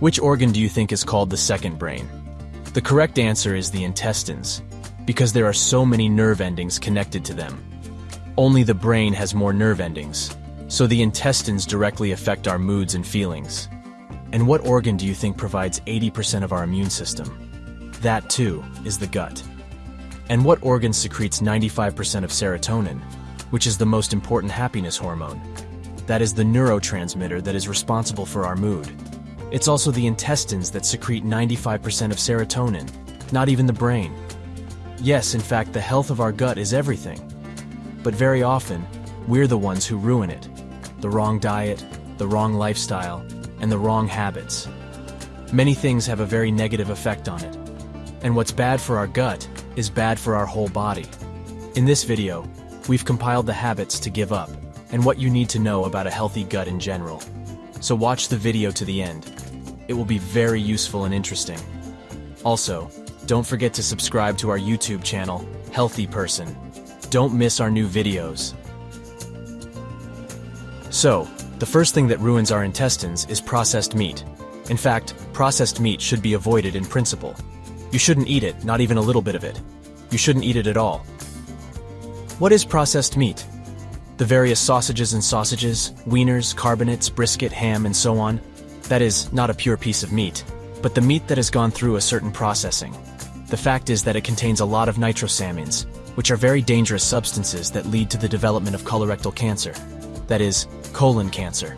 Which organ do you think is called the second brain? The correct answer is the intestines, because there are so many nerve endings connected to them. Only the brain has more nerve endings, so the intestines directly affect our moods and feelings. And what organ do you think provides 80% of our immune system? That, too, is the gut. And what organ secretes 95% of serotonin, which is the most important happiness hormone? That is the neurotransmitter that is responsible for our mood. It's also the intestines that secrete 95% of serotonin, not even the brain. Yes, in fact, the health of our gut is everything. But very often, we're the ones who ruin it. The wrong diet, the wrong lifestyle, and the wrong habits. Many things have a very negative effect on it. And what's bad for our gut is bad for our whole body. In this video, we've compiled the habits to give up and what you need to know about a healthy gut in general. So watch the video to the end. It will be very useful and interesting. Also, don't forget to subscribe to our YouTube channel, Healthy Person. Don't miss our new videos. So, the first thing that ruins our intestines is processed meat. In fact, processed meat should be avoided in principle. You shouldn't eat it, not even a little bit of it. You shouldn't eat it at all. What is processed meat? The various sausages and sausages, wieners, carbonates, brisket, ham, and so on. That is, not a pure piece of meat, but the meat that has gone through a certain processing. The fact is that it contains a lot of nitrosamines, which are very dangerous substances that lead to the development of colorectal cancer. That is, colon cancer.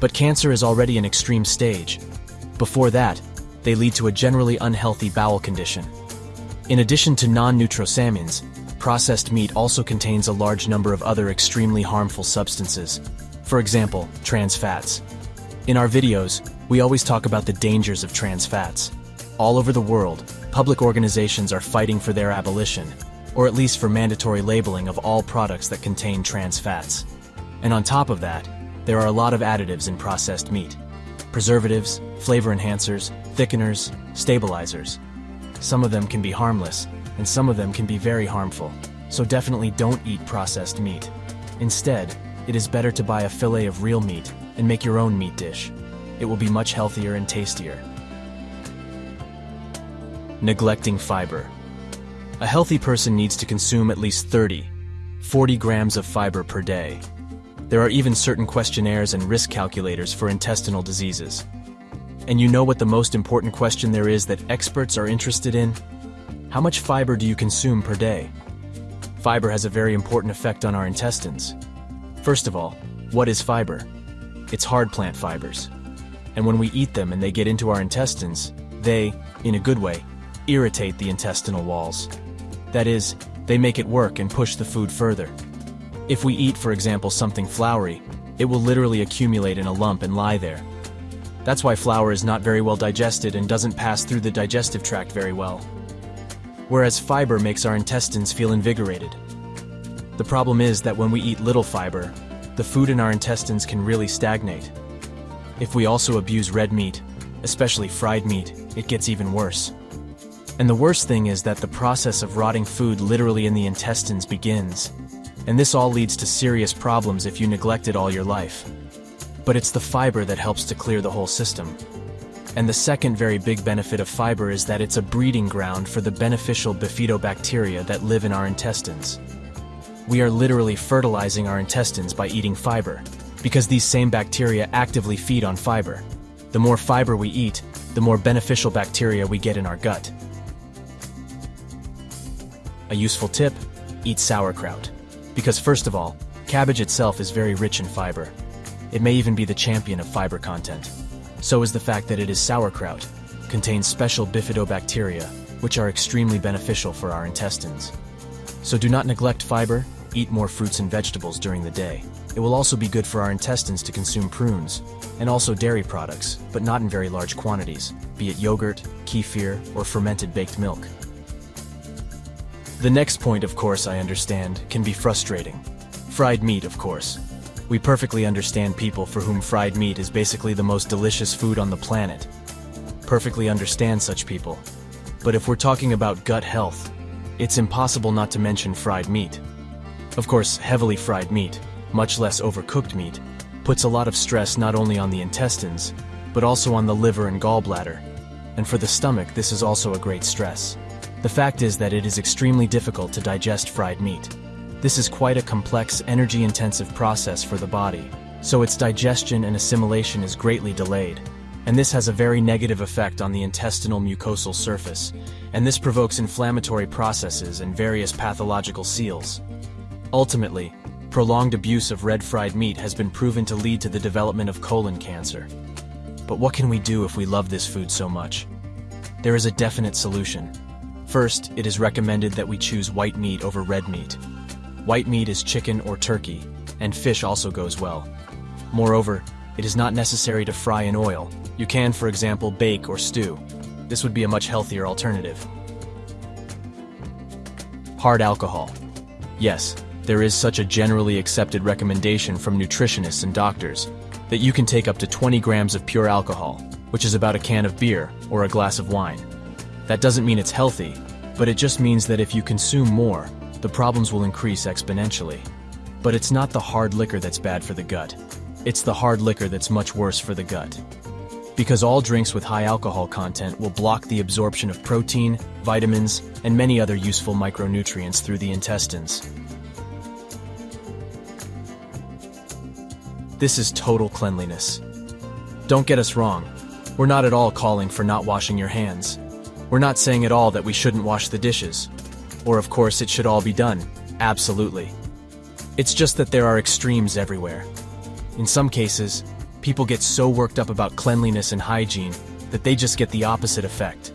But cancer is already an extreme stage. Before that, they lead to a generally unhealthy bowel condition. In addition to non-nitrosamines, processed meat also contains a large number of other extremely harmful substances. For example, trans fats. In our videos, we always talk about the dangers of trans fats. All over the world, public organizations are fighting for their abolition, or at least for mandatory labeling of all products that contain trans fats. And on top of that, there are a lot of additives in processed meat. Preservatives, flavor enhancers, thickeners, stabilizers. Some of them can be harmless, and some of them can be very harmful, so definitely don't eat processed meat. Instead, it is better to buy a fillet of real meat and make your own meat dish. It will be much healthier and tastier. Neglecting fiber. A healthy person needs to consume at least 30, 40 grams of fiber per day. There are even certain questionnaires and risk calculators for intestinal diseases. And you know what the most important question there is that experts are interested in? How much fiber do you consume per day? Fiber has a very important effect on our intestines. First of all, what is fiber? It's hard plant fibers. And when we eat them and they get into our intestines, they, in a good way, irritate the intestinal walls. That is, they make it work and push the food further. If we eat, for example, something floury, it will literally accumulate in a lump and lie there. That's why flour is not very well digested and doesn't pass through the digestive tract very well whereas fiber makes our intestines feel invigorated. The problem is that when we eat little fiber, the food in our intestines can really stagnate. If we also abuse red meat, especially fried meat, it gets even worse. And the worst thing is that the process of rotting food literally in the intestines begins. And this all leads to serious problems if you neglect it all your life. But it's the fiber that helps to clear the whole system. And the second very big benefit of fiber is that it's a breeding ground for the beneficial bifidobacteria that live in our intestines. We are literally fertilizing our intestines by eating fiber, because these same bacteria actively feed on fiber. The more fiber we eat, the more beneficial bacteria we get in our gut. A useful tip, eat sauerkraut. Because first of all, cabbage itself is very rich in fiber. It may even be the champion of fiber content. So is the fact that it is sauerkraut, contains special bifidobacteria, which are extremely beneficial for our intestines. So do not neglect fiber, eat more fruits and vegetables during the day. It will also be good for our intestines to consume prunes, and also dairy products, but not in very large quantities, be it yogurt, kefir, or fermented baked milk. The next point, of course, I understand, can be frustrating. Fried meat, of course. We perfectly understand people for whom fried meat is basically the most delicious food on the planet. Perfectly understand such people. But if we're talking about gut health, it's impossible not to mention fried meat. Of course, heavily fried meat, much less overcooked meat, puts a lot of stress not only on the intestines, but also on the liver and gallbladder. And for the stomach, this is also a great stress. The fact is that it is extremely difficult to digest fried meat. This is quite a complex, energy-intensive process for the body, so its digestion and assimilation is greatly delayed. And this has a very negative effect on the intestinal mucosal surface, and this provokes inflammatory processes and various pathological seals. Ultimately, prolonged abuse of red fried meat has been proven to lead to the development of colon cancer. But what can we do if we love this food so much? There is a definite solution. First, it is recommended that we choose white meat over red meat. White meat is chicken or turkey, and fish also goes well. Moreover, it is not necessary to fry in oil. You can, for example, bake or stew. This would be a much healthier alternative. Hard alcohol. Yes, there is such a generally accepted recommendation from nutritionists and doctors that you can take up to 20 grams of pure alcohol, which is about a can of beer or a glass of wine. That doesn't mean it's healthy, but it just means that if you consume more, the problems will increase exponentially. But it's not the hard liquor that's bad for the gut. It's the hard liquor that's much worse for the gut. Because all drinks with high alcohol content will block the absorption of protein, vitamins, and many other useful micronutrients through the intestines. This is total cleanliness. Don't get us wrong, we're not at all calling for not washing your hands. We're not saying at all that we shouldn't wash the dishes. Or of course it should all be done, absolutely. It's just that there are extremes everywhere. In some cases, people get so worked up about cleanliness and hygiene that they just get the opposite effect.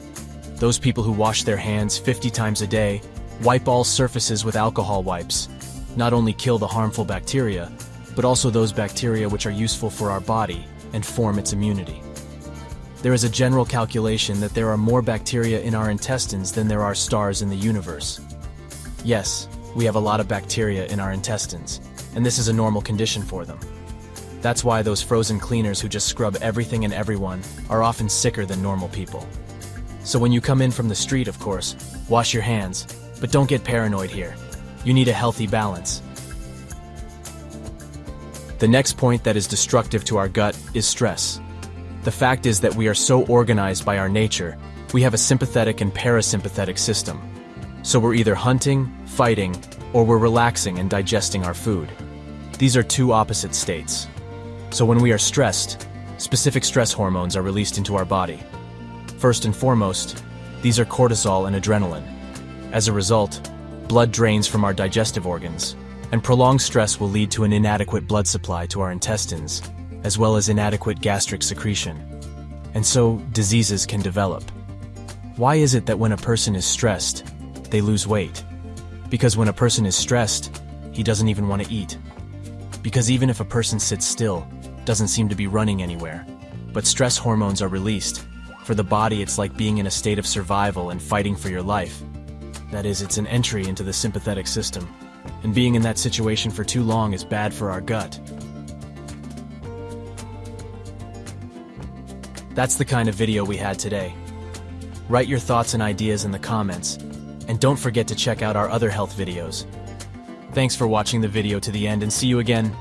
Those people who wash their hands 50 times a day, wipe all surfaces with alcohol wipes, not only kill the harmful bacteria, but also those bacteria which are useful for our body and form its immunity. There is a general calculation that there are more bacteria in our intestines than there are stars in the universe. Yes, we have a lot of bacteria in our intestines, and this is a normal condition for them. That's why those frozen cleaners who just scrub everything and everyone are often sicker than normal people. So when you come in from the street, of course, wash your hands, but don't get paranoid here. You need a healthy balance. The next point that is destructive to our gut is stress. The fact is that we are so organized by our nature, we have a sympathetic and parasympathetic system. So we're either hunting, fighting, or we're relaxing and digesting our food. These are two opposite states. So when we are stressed, specific stress hormones are released into our body. First and foremost, these are cortisol and adrenaline. As a result, blood drains from our digestive organs, and prolonged stress will lead to an inadequate blood supply to our intestines, as well as inadequate gastric secretion. And so, diseases can develop. Why is it that when a person is stressed, they lose weight? Because when a person is stressed, he doesn't even want to eat. Because even if a person sits still, doesn't seem to be running anywhere. But stress hormones are released. For the body, it's like being in a state of survival and fighting for your life. That is, it's an entry into the sympathetic system. And being in that situation for too long is bad for our gut. That's the kind of video we had today. Write your thoughts and ideas in the comments, and don't forget to check out our other health videos. Thanks for watching the video to the end and see you again